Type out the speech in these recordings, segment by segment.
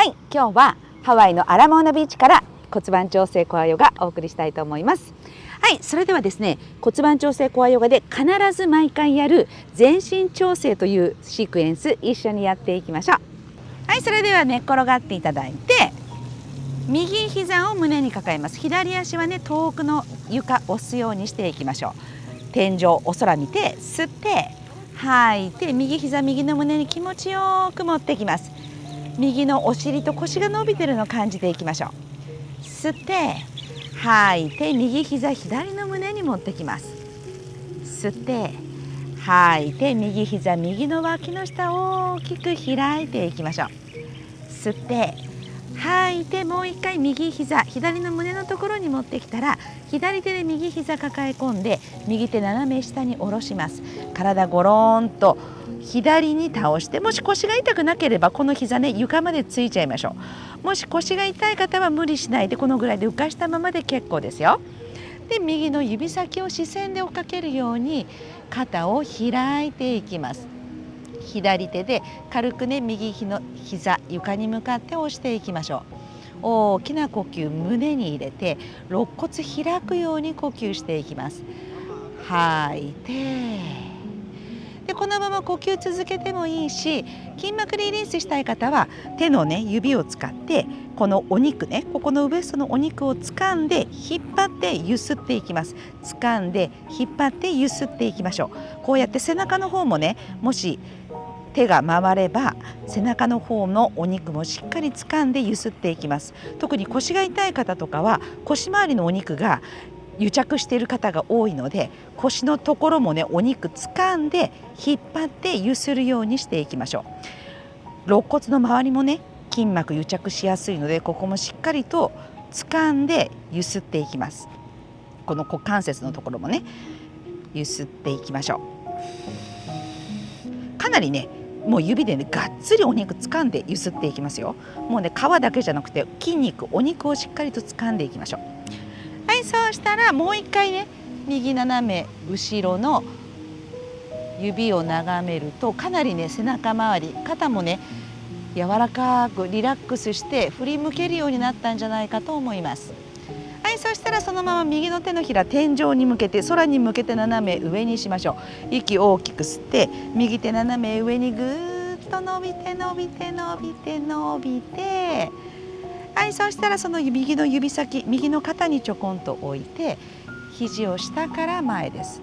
はい今日はハワイのアラモーナビーチから骨盤調整コアヨガお送りしたいと思います。はいそれではですね骨盤調整コアヨガで必ず毎回やる全身調整というシークエンス一緒にやっていきましょう。はいそれでは寝っ転がっていただいて右膝を胸に抱えます。左足はね遠くの床押すようにしていきましょう。天井お空見て吸って吐いて右膝右の胸に気持ちよく持ってきます。右のお尻と腰が伸びてるのを感じていきましょう。吸って吐いて右膝左の胸に持ってきます。吸って吐いて右膝右の脇の下を大きく開いていきましょう。吸って吐いてもう一回右膝左の胸のところに持ってきたら左手で右膝抱え込んで右手斜め下に下ろします。体ゴローンと左に倒してもし腰が痛くなければこの膝ね床までついちゃいましょう。もし腰が痛い方は無理しないでこのぐらいで浮かしたままで結構ですよ。で右の指先を視線で追っかけるように肩を開いていきます。左手で軽くね右の膝床に向かって押していきましょう。大きな呼吸胸に入れて肋骨開くように呼吸していきます。吐いて。でこのまま呼吸続けてもいいし筋膜リリースしたい方は手のね指を使ってこのお肉ねここのウエストのお肉を掴んで引っ張ってゆすっていきます。掴んで引っ張ってゆすっていきましょう。こうやって背中の方もねもし手が回れば背中の方のお肉もしっかり掴んでゆすっていきます。特に腰が痛い方とかは腰回りのお肉が癒着している方が多いので腰のところもねお肉掴んで引っ張って揺するようにしていきましょう。肋骨の周りもね筋膜癒着しやすいのでここもしっかりと掴んで揺すっていきます。この股関節のところもね揺すっていきましょう。かなりねもう指でねがっつりお肉掴んで揺すっていきますよ。もうね皮だけじゃなくて筋肉お肉をしっかりと掴んでいきましょう。そうしたらもう一回ね右斜め後ろの指を眺めるとかなりね背中周り肩もね柔らかくリラックスして振り向けるようになったんじゃないかと思います。はいそしたらそのまま右の手のひら天井に向けて空に向けて斜め上にしましょう。息大きく吸って右手斜め上にぐーっと伸びて伸びて伸びて伸びて。はいそうしたらその右の指先右の肩にちょこんと置いて肘を下から前です。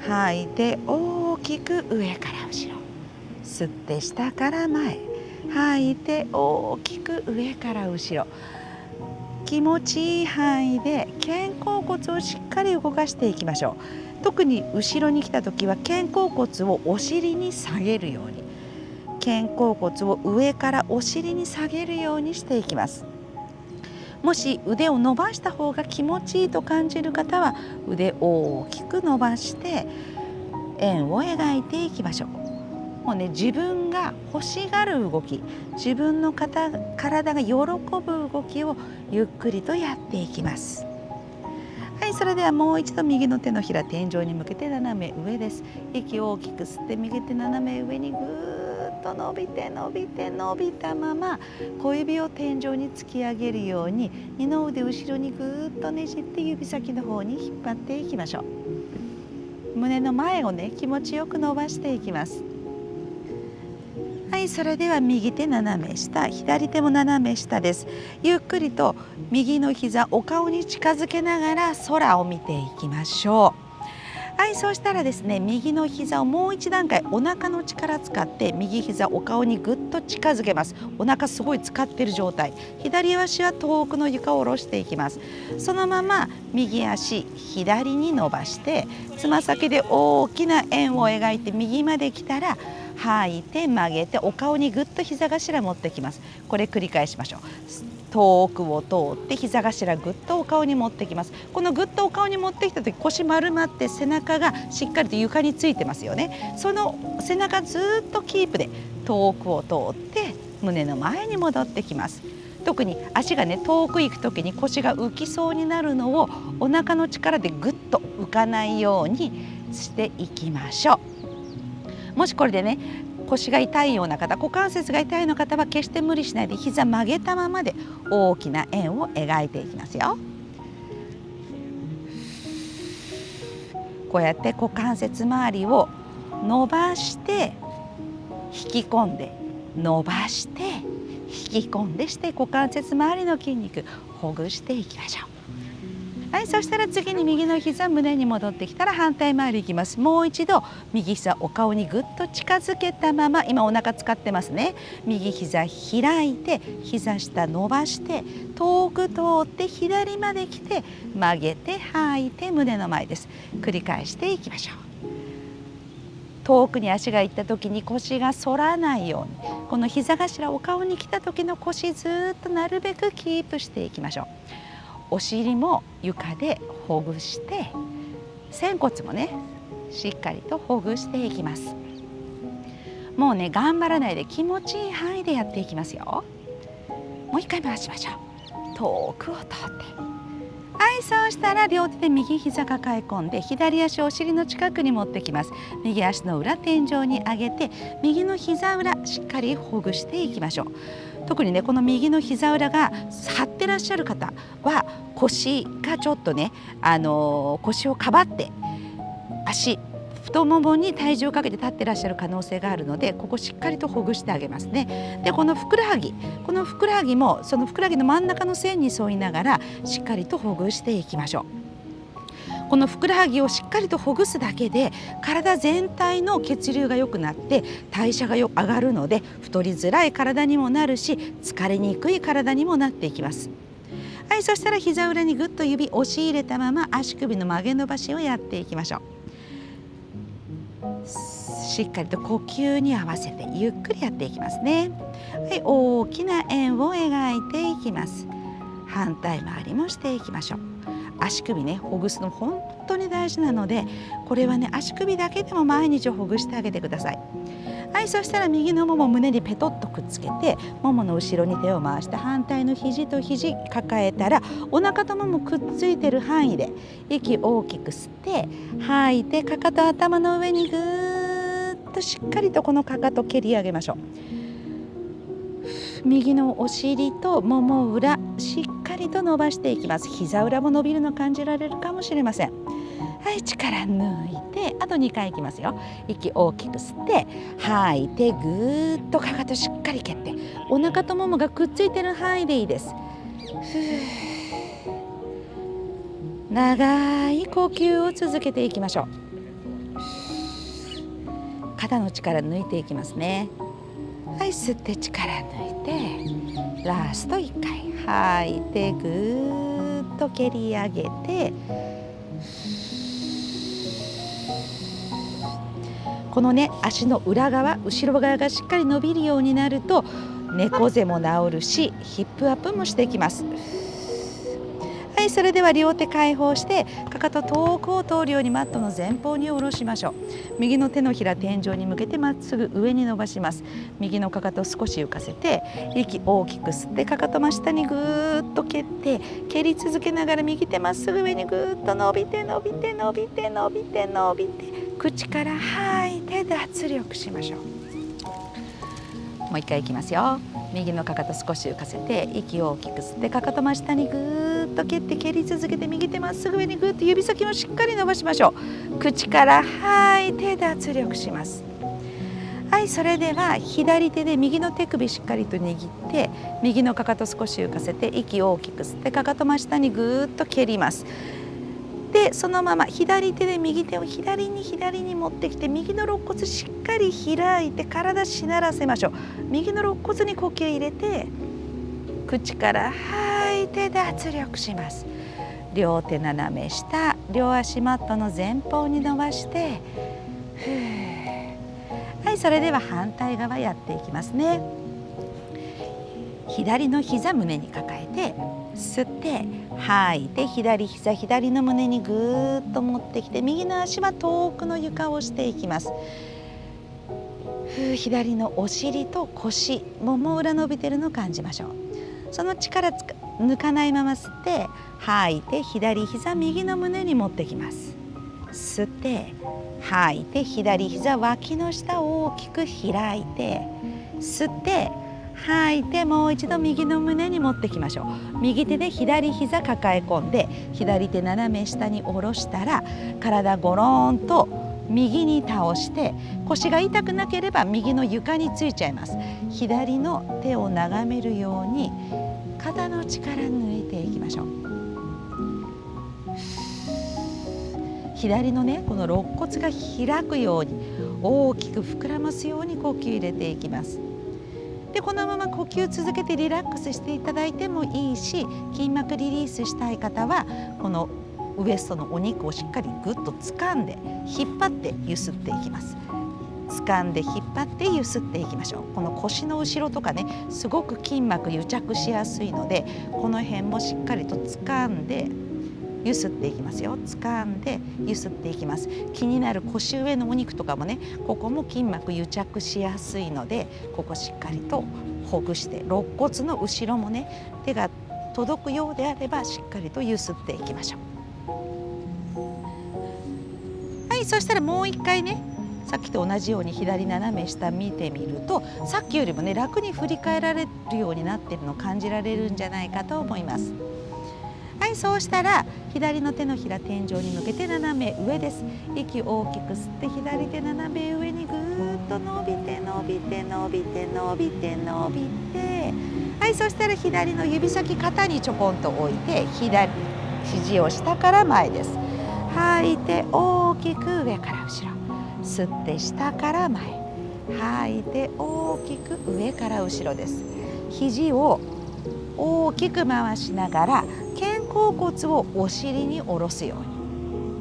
吐いて大きく上から後ろ。吸って下から前。吐いて大きく上から後ろ。気持ちいい範囲で肩甲骨をしっかり動かしていきましょう。特に後ろに来た時は肩甲骨をお尻に下げるように。肩甲骨を上からお尻に下げるようにしていきます。もし腕を伸ばした方が気持ちいいと感じる方は腕を大きく伸ばして円を描いていきましょう。もうね自分が欲しがる動き自分の体が喜ぶ動きをゆっくりとやっていきます。はいそれではもう一度右の手のひら天井に向けて斜め上です。息を大きく吸って右手斜め上にぐーと伸びて伸びて伸びたまま小指を天井に突き上げるように二の腕後ろにぐーっとねじって指先の方に引っ張っていきましょう。胸の前をね気持ちよく伸ばしていきます。はいそれでは右手斜め下左手も斜め下です。ゆっくりと右の膝お顔に近づけながら空を見ていきましょう。はいそうしたらですね右の膝をもう一段階お腹の力使って右膝お顔にぐっと近づけます。お腹すごい使ってる状態。左足は遠くの床を下ろしていきます。そのまま右足左に伸ばしてつま先で大きな円を描いて右まで来たら吐いて曲げてお顔にぐっと膝頭持ってきます。これ繰り返しましょう。遠くを通って膝頭ぐっとお顔に持ってきます。このぐっとお顔に持ってきた時腰丸まって背中がしっかりと床についてますよね。その背中ずっとキープで遠くを通って胸の前に戻ってきます。特に足がね遠く行く時に腰が浮きそうになるのをお腹の力でぐっと浮かないようにしていきましょう。もしこれでね腰が痛いような方股関節が痛いような方は決して無理しないで膝曲げたままで大きな円を描いていきますよ。こうやって股関節周りを伸ばして引き込んで伸ばして引き込んでして股関節周りの筋肉ほぐしていきましょう。はいそしたら次に右の膝胸に戻ってきたら反対回りいきます。もう一度右膝お顔にぐっと近づけたまま今お腹使ってますね。右膝開いて膝下伸ばして遠く通って左まで来て曲げて吐いて胸の前です。繰り返していきましょう。遠くに足が行った時に腰が反らないようにこの膝頭お顔に来た時の腰ずっとなるべくキープしていきましょう。お尻も床でほぐして仙骨もねしっかりとほぐしていきます。もうね頑張らないで気持ちいい範囲でやっていきますよ。もう一回回しましょう。遠くを通って。はいそうしたら両手で右膝抱え込んで左足をお尻の近くに持ってきます。右足の裏天井に上げて右の膝裏しっかりほぐしていきましょう。特にねこの右の膝裏が張ってらっしゃる方は腰がちょっとね、あのー、腰をかばって足太ももに体重をかけて立ってらっしゃる可能性があるのでここしっかりとほぐしてあげますね。でこのふくらはぎこのふくらはぎもそのふくらはぎの真ん中の線に沿いながらしっかりとほぐしていきましょう。このふくらはぎをしっかりとほぐすだけで体全体の血流が良くなって代謝がよ上がるので太りづらい体にもなるし疲れにくい体にもなっていきます。はいそしたら膝裏にぐっと指押し入れたまま足首の曲げ伸ばしをやっていきましょう。しっかりと呼吸に合わせてゆっくりやっていきますね。はい大きな円を描いていきます。反対回りもしていきましょう。足首ねほぐすの本当に大事なのでこれはね足首だけでも毎日ほぐしてあげてください。はいそしたら右のもも胸にペトッとくっつけてももの後ろに手を回して反対の肘と肘抱えたらお腹とももくっついてる範囲で息大きく吸って吐いてかかと頭の上にぐーっとしっかりとこのかかと蹴り上げましょう。右のお尻ともも裏しりと伸ばしていきます。膝裏も伸びるの感じられるかもしれません。はい力抜いてあと2回いきますよ。息大きく吸って吐いてぐーっとかかとしっかり蹴ってお腹とももがくっついてる範囲でいいです。長い呼吸を続けていきましょう。肩の力抜いていきますね。はい吸って力抜いて。ラスト1回。吐い。てぐっと蹴り上げて。このね足の裏側後ろ側がしっかり伸びるようになると猫背も治るしヒップアップもしていきます。いそれでは両手解放してかかと遠くを通るようにマットの前方に下ろしましょう。右の手のひら天井に向けてまっすぐ上に伸ばします。右のかかと少し浮かせて息大きく吸ってかかと真下にぐーっと蹴って蹴り続けながら右手まっすぐ上にぐーっと伸びて伸びて伸びて伸びて伸びて口から吐いて脱力しましょう。もう一回いきますよ。右のかかと少し浮かせて息を大きく吸ってかかと真下にぐーっと蹴って蹴り続けて右手まっすぐ上にぐっと指先をしっかり伸ばしましょう。口から吐いて脱力します。はいそれでは左手で右の手首しっかりと握って右のかかと少し浮かせて息を大きく吸ってかかと真下にぐっと蹴ります。でそのまま左手で右手を左に左に持ってきて右の肋骨しっかり開いて体しならせましょう。右の肋骨に呼吸入れて口から吐いて脱力します。両手斜め下両足マットの前方に伸ばしてはいそれでは反対側やっていきますね。左の膝胸に抱えて吸って吐いて左膝左の胸にぐーっと持ってきて右の足は遠くの床をしていきます。左のお尻と腰もも裏伸びてるのを感じましょう。その力抜かないまま吸って吐いて左膝右の胸に持ってきます。吸って吐いて左膝脇の下を大きく開いて吸って吐いてもう一度右の胸に持ってきましょう。右手で左膝抱え込んで左手斜め下に下ろしたら体ゴローンと右に倒して腰が痛くなければ右の床についちゃいます。左の手を眺めるように肩の力抜いていきましょう。左のねこの肋骨が開くように大きく膨らますように呼吸入れていきます。でこのまま呼吸続けてリラックスしていただいてもいいし筋膜リリースしたい方はこのウエストのお肉をしっかりぐっと掴んで引っ張ってゆすっていきます。掴んで引っ張ってゆすっていきましょう。この腰の後ろとかねすごく筋膜癒着しやすいのでこの辺もしっかりと掴んでゆすっていきますよ。掴んでゆすっていきます。気になる腰上のお肉とかもねここも筋膜癒着しやすいのでここしっかりとほぐして肋骨の後ろもね手が届くようであればしっかりとゆすっていきましょう。はいそしたらもう一回ねさっきと同じように左斜め下見てみるとさっきよりもね楽に振り返られるようになってるのを感じられるんじゃないかと思います。はいそうしたら左の手のひら天井に向けて斜め上です。息を大きく吸って左手斜め上にぐーっと伸びて伸びて伸びて伸びて伸びて。はいそしたら左の指先肩にちょこんと置いて左肘を下から前です。吐いて大きく上から後ろ。吸って下から前。吐いて大きく上から後ろです。肘を大きく回しながら肩甲骨をお尻に下ろすように。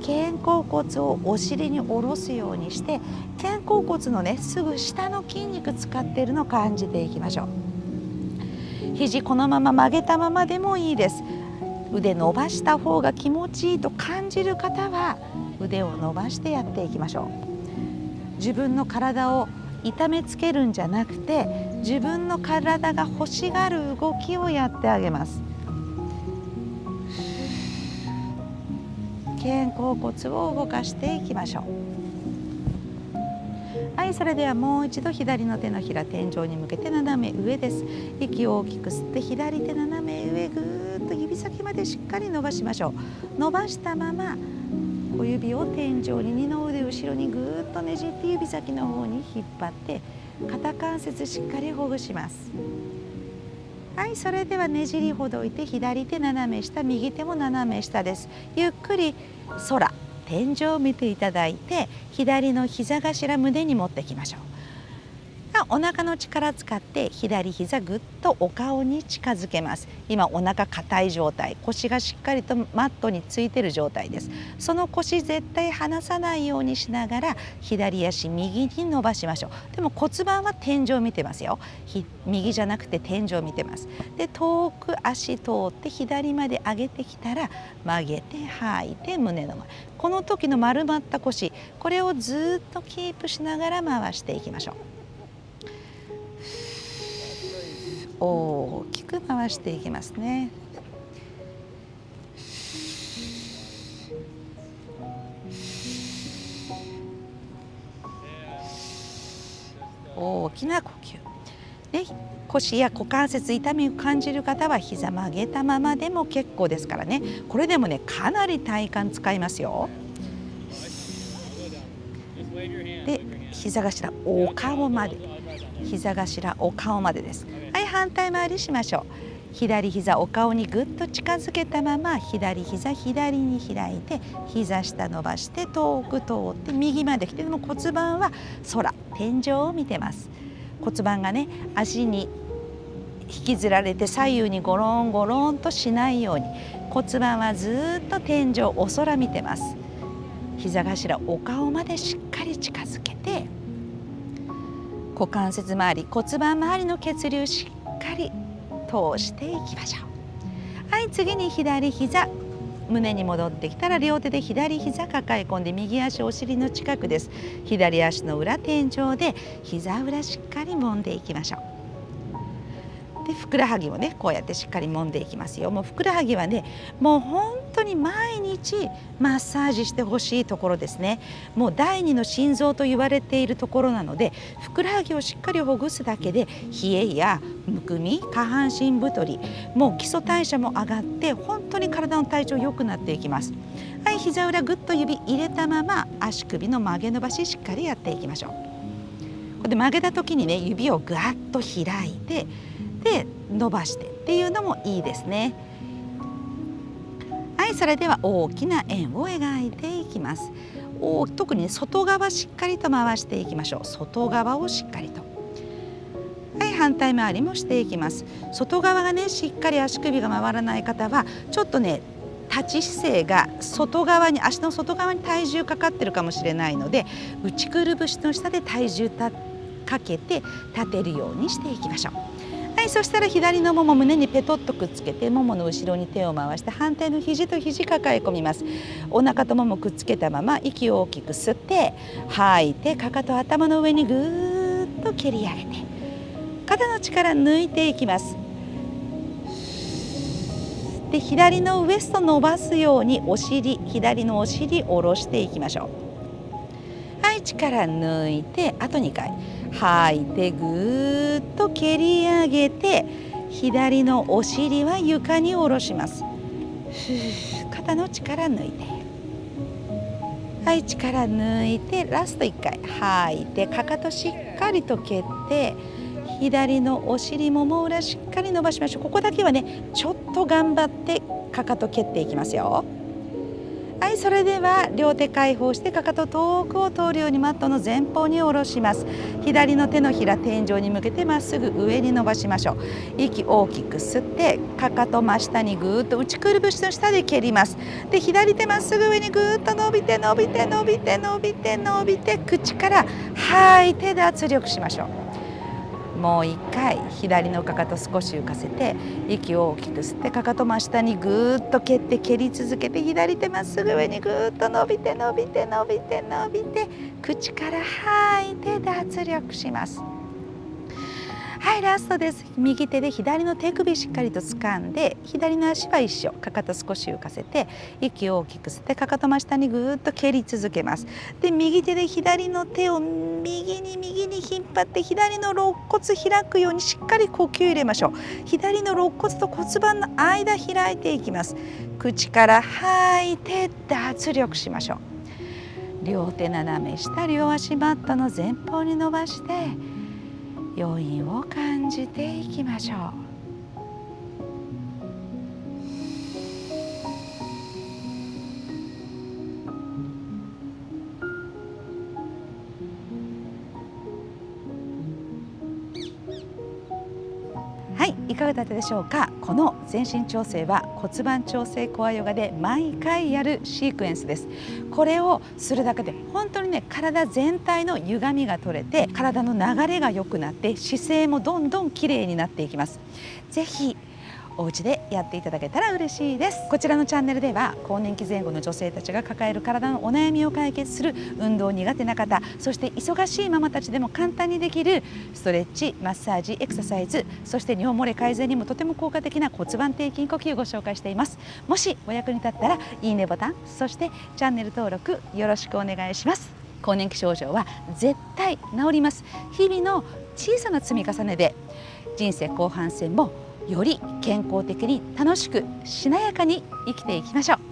肩甲骨をお尻に下ろすようにして肩甲骨のねすぐ下の筋肉使っているのを感じていきましょう。肘このまま曲げたままでもいいです。腕伸ばした方が気持ちいいと感じる方は腕を伸ばしてやっていきましょう。自分の体を痛めつけるんじゃなくて自分の体が欲しがる動きをやってあげます。肩甲骨を動かしていきましょう。はいそれではもう一度左の手のひら天井に向けて斜め上です。息を大きく吸って左手斜め上ぐーっと指先までしっかり伸ばしましょう。伸ばしたまま小指を天井に二の腕後ろにぐーっとねじって指先の方に引っ張って肩関節しっかりほぐします。はいそれではねじりほどいて左手斜め下右手も斜め下です。ゆっくり空天井を見ていただいて左の膝頭胸に持ってきましょう。お腹の力使って左膝ぐっとお顔に近づけます。今お腹硬い状態腰がしっかりとマットについてる状態です。その腰絶対離さないようにしながら左足右に伸ばしましょう。でも骨盤は天井を見てますよ。右じゃなくて天井見てます。で遠く足通って左まで上げてきたら曲げて吐いて胸の前。この時の丸まった腰これをずっとキープしながら回していきましょう。大きく回していきますね。大きな呼吸で腰や股関節痛みを感じる方は膝曲げたままでも結構ですからねこれでもねかなり体幹使いますよ。で膝頭お顔まで膝頭お顔までです。反対回りしましょう。左膝お顔にぐっと近づけたまま左膝左に開いて膝下伸ばして遠く通って右まで来てでも骨盤は空天井を見てます骨盤がね足に引きずられて左右にゴロンゴロンとしないよう。に骨盤はずっと天井お空見てます膝頭お顔までしっかり近づけて股関節周り骨盤周りの血流しっかり通していきましょう。はい次に左膝。胸に戻ってきたら両手で左膝抱え込んで右足お尻の近くです。左足の裏天井で膝裏しっかり揉んでいきましょう。でふくらはぎをねこうやってしっかり揉んでいきますよ。もうふくらはぎはねもう本当に毎日マッサージしてほしいところですね。もう第二の心臓と言われているところなのでふくらはぎをしっかりほぐすだけで冷えやむくみ下半身太りもう基礎代謝も上がって本当に体の体調良くなっていきます。はい膝裏ぐっと指入れたまま足首の曲げ伸ばししっかりやっていきましょう。これで曲げた時にね指をぐわっと開いてで伸ばしてっていうのもいいですね。はいそれでは大きな円を描いていきます。お特に外側しっかりと回していきましょう。外側をしっかりと。はい反対回りもしていきます。外側がねしっかり足首が回らない方はちょっとね立ち姿勢が外側に足の外側に体重かかってるかもしれないので内くるぶしの下で体重かけて立てるようにしていきましょう。はい、そしたら左のもも胸にペトッとくっつけてももの後ろに手を回して反対の肘と肘抱え込みます。お腹とももくっつけたまま息を大きく吸って吐いてかかと頭の上にぐーっと蹴り上げて肩の力抜いていきます。で左のウエスト伸ばすようにお尻左のお尻下ろしていきましょう。力抜いてあと2回吐いてぐーっと蹴り上げて左のお尻は床に下ろします。肩の力抜いて。はい力抜いてラスト1回吐いてかかとしっかりと蹴って左のお尻もも裏しっかり伸ばしましょう。ここだけはねちょっと頑張ってかかと蹴っていきますよ。はいそれでは両手解放してかかと遠くを通るようにマットの前方に下ろします。左の手のひら天井に向けてまっすぐ上に伸ばしましょう。息大きく吸ってかかと真下にぐーっと内くるぶしの下で蹴ります。で左手まっすぐ上にぐーっと伸びて伸びて伸びて伸びて伸びて口から吐いてで圧力しましょう。もう1回左のかかと少し浮かせて息を大きく吸ってかかと真下にぐーっと蹴って蹴り続けて左手まっすぐ上にぐーっと伸びて伸びて伸びて伸びて口から吐いて脱力します。はいラストです。右手で左の手首しっかりと掴んで左の足は一緒かかと少し浮かせて息を大きく吸ってかかと真下にぐーっと蹴り続けます。で右手で左の手を右に右に引っ張って左の肋骨開くようにしっかり呼吸入れましょう。左の肋骨と骨盤の間開いていきます。口から吐いて脱力しましょう。両手斜め下両足マットの前方に伸ばして余韻を感じていきましょう。はいいかがだったでしょうか？この全身調整は骨盤調整コアヨガで毎回やるシークエンスです。これをするだけで本当にね体全体の歪みが取れて体の流れが良くなって姿勢もどんどん綺麗になっていきます。ぜひお家でやっていただけたら嬉しいです。こちらのチャンネルでは更年期前後の女性たちが抱える体のお悩みを解決する運動苦手な方そして忙しいママたちでも簡単にできるストレッチマッサージエクササイズそして尿漏れ改善にもとても効果的な骨盤底筋呼吸をご紹介しています。もしお役に立ったらいいねボタンそしてチャンネル登録よろしくお願いします。更年期症状は絶対治ります。日々の小さな積み重ねで人生後半戦もより健康的に楽しくしなやかに生きていきましょう。